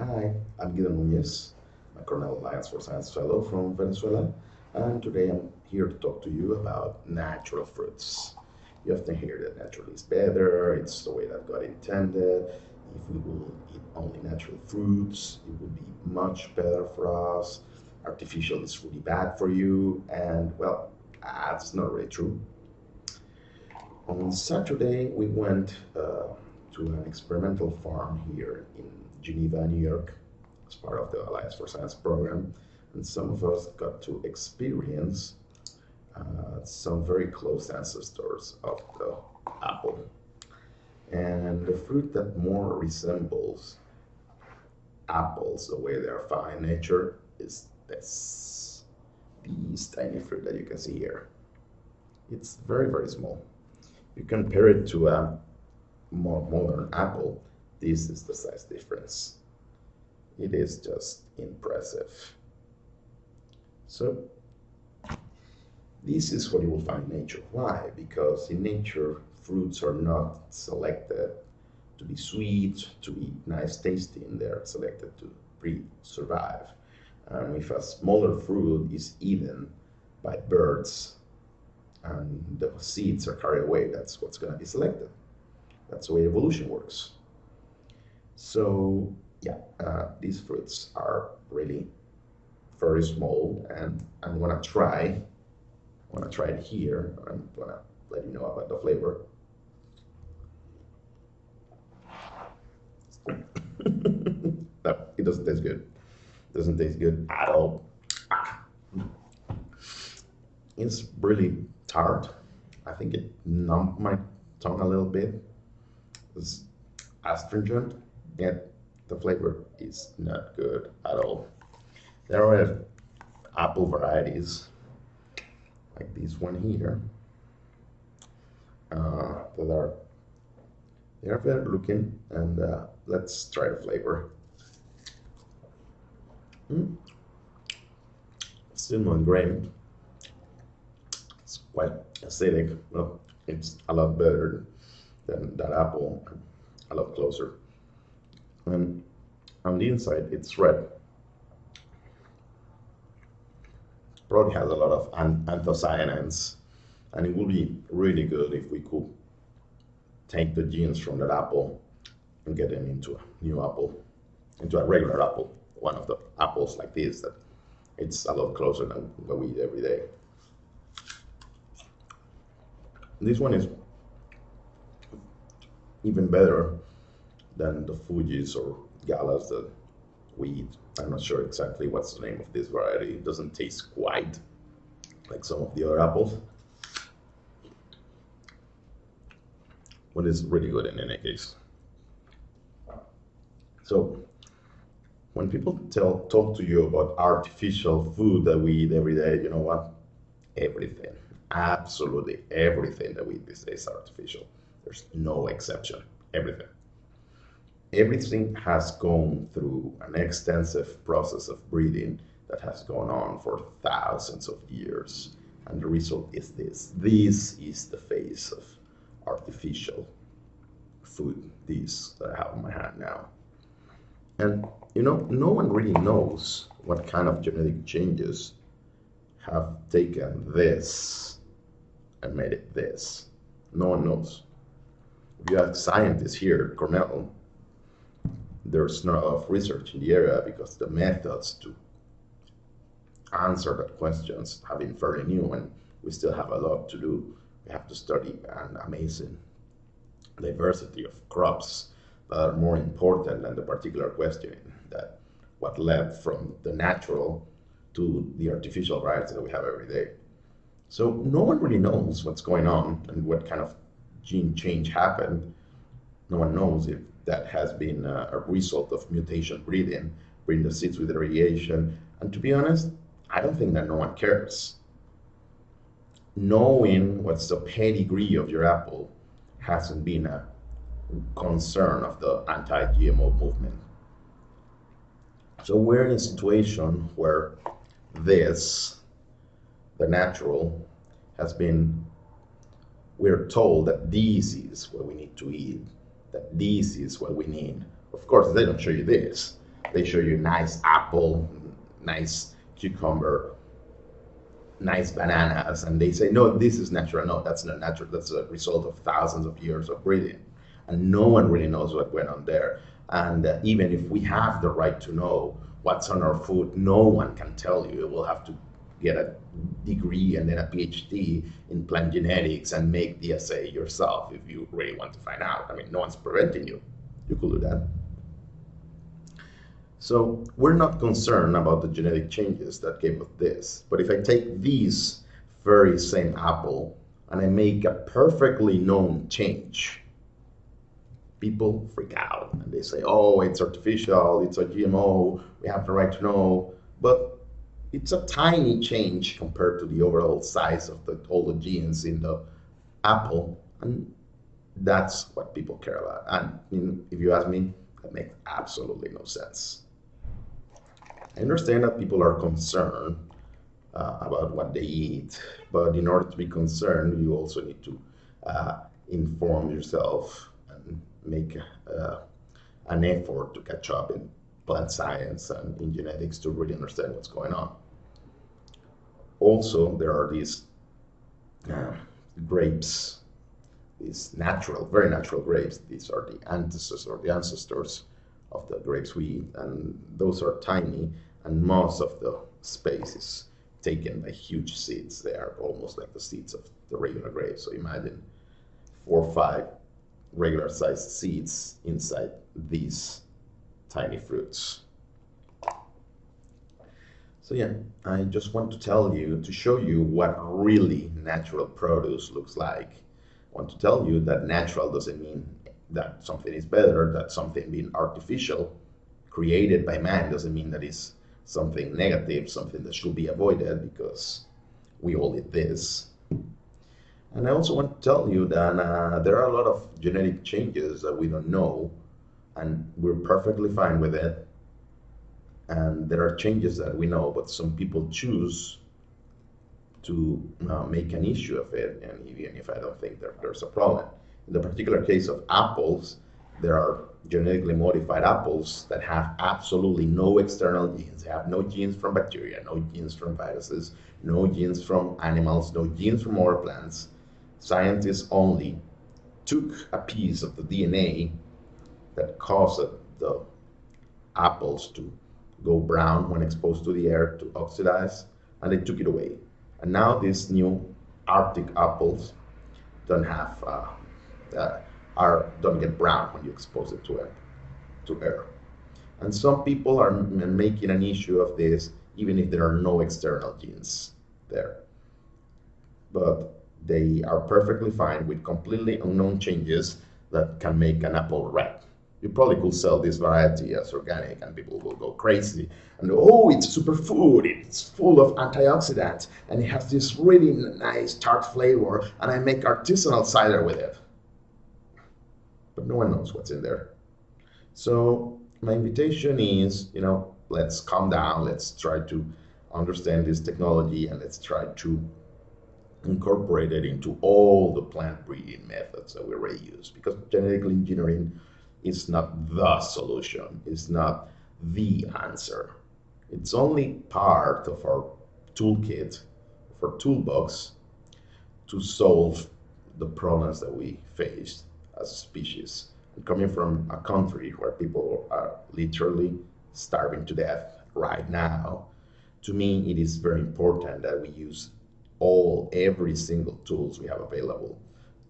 Hi, I'm Guido Nunez, a Cornell Alliance for Science Fellow from Venezuela, and today I'm here to talk to you about natural fruits. You often hear that natural is better, it's the way that God intended. If we will eat only natural fruits, it would be much better for us. Artificial is really bad for you, and well, that's not really true. On Saturday, we went uh, to an experimental farm here in Geneva, New York, as part of the Alliance for Science program. And some of us got to experience uh, some very close ancestors of the apple. And the fruit that more resembles apples the way they are found in nature is this, these tiny fruit that you can see here. It's very, very small. You compare it to a more modern apple, this is the size difference. It is just impressive. So this is what you will find in nature. Why? Because in nature, fruits are not selected to be sweet, to be nice tasting. They're selected to survive. And if a smaller fruit is eaten by birds and the seeds are carried away, that's what's going to be selected. That's the way evolution works. So yeah, uh, these fruits are really very small and I'm gonna try, I'm gonna try it here. I'm gonna let you know about the flavor. no, it doesn't taste good. It doesn't taste good at all. It's really tart. I think it numbed my tongue a little bit It's astringent, yet the flavor is not good at all. There are apple varieties, like this one here, uh, that are they are better looking, and uh, let's try the flavor. Mm. Not grain. It's quite acidic. Well, it's a lot better than that apple a lot closer. And on the inside, it's red. Probably has a lot of anthocyanins, and it would be really good if we could take the genes from that apple and get them into a new apple, into a regular apple, one of the apples like this that it's a lot closer than what we eat every day. This one is even better than the Fujis or Galas that we eat. I'm not sure exactly what's the name of this variety. It doesn't taste quite like some of the other apples. But it's really good in any case. So when people tell talk to you about artificial food that we eat every day, you know what? Everything, absolutely everything that we eat these days is artificial. There's no exception. Everything. Everything has gone through an extensive process of breeding that has gone on for thousands of years. And the result is this. This is the face of artificial food, this that I have in my hand now. And you know, no one really knows what kind of genetic changes have taken this and made it this. No one knows you have scientists here Cornell, there's not enough research in the area because the methods to answer that questions have been fairly new and we still have a lot to do. We have to study an amazing diversity of crops that are more important than the particular question that what led from the natural to the artificial variety that we have every day. So no one really knows what's going on and what kind of gene change happened, no one knows if that has been a, a result of mutation breeding, breeding the seeds with radiation. And to be honest, I don't think that no one cares. Knowing what's the pedigree of your apple hasn't been a concern of the anti-GMO movement. So we're in a situation where this, the natural, has been we're told that this is what we need to eat, that this is what we need. Of course, they don't show you this. they show you nice apple, nice cucumber, nice bananas, and they say, no, this is natural. No, that's not natural. That's a result of thousands of years of breeding. And no one really knows what went on there. And uh, even if we have the right to know what's on our food, no one can tell you. We'll have to get a degree and then a PhD in plant genetics and make the assay yourself if you really want to find out. I mean, no one's preventing you. You could do that. So we're not concerned about the genetic changes that came with this. But if I take these very same apple and I make a perfectly known change, people freak out and they say, oh, it's artificial, it's a GMO, we have the right to know. But it's a tiny change compared to the overall size of the, all the genes in the apple. And that's what people care about. And if you ask me, that makes absolutely no sense. I understand that people are concerned uh, about what they eat, but in order to be concerned, you also need to uh, inform yourself and make uh, an effort to catch up in plant science and in genetics to really understand what's going on. Also, there are these uh, grapes, these natural, very natural grapes. These are the ancestors or the ancestors of the grapes we eat, and those are tiny, and most of the space is taken by huge seeds. They are almost like the seeds of the regular grapes. So imagine four or five regular sized seeds inside these tiny fruits. So yeah, I just want to tell you, to show you what really natural produce looks like. I want to tell you that natural doesn't mean that something is better, that something being artificial, created by man, doesn't mean that it's something negative, something that should be avoided because we all eat this. And I also want to tell you that uh, there are a lot of genetic changes that we don't know, and we're perfectly fine with it. And there are changes that we know, but some people choose to uh, make an issue of it, and even if I don't think that there's a problem. In the particular case of apples, there are genetically modified apples that have absolutely no external genes. They have no genes from bacteria, no genes from viruses, no genes from animals, no genes from other plants. Scientists only took a piece of the DNA that caused the apples to go brown when exposed to the air to oxidize, and they took it away. And now these new Arctic apples don't have uh, uh, are don't get brown when you expose it to air, to air. And some people are making an issue of this, even if there are no external genes there. But they are perfectly fine with completely unknown changes that can make an apple red. You probably could sell this variety as organic and people will go crazy and oh, it's superfood, it's full of antioxidants and it has this really nice tart flavor and I make artisanal cider with it but no one knows what's in there. So my invitation is, you know, let's calm down. Let's try to understand this technology and let's try to incorporate it into all the plant breeding methods that we already use because genetic engineering is not the solution. It's not the answer. It's only part of our toolkit, of our toolbox to solve the problems that we faced as a species. And coming from a country where people are literally starving to death right now, to me it is very important that we use all every single tools we have available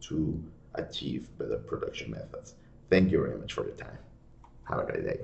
to achieve better production methods. Thank you very much for your time. Have a great day.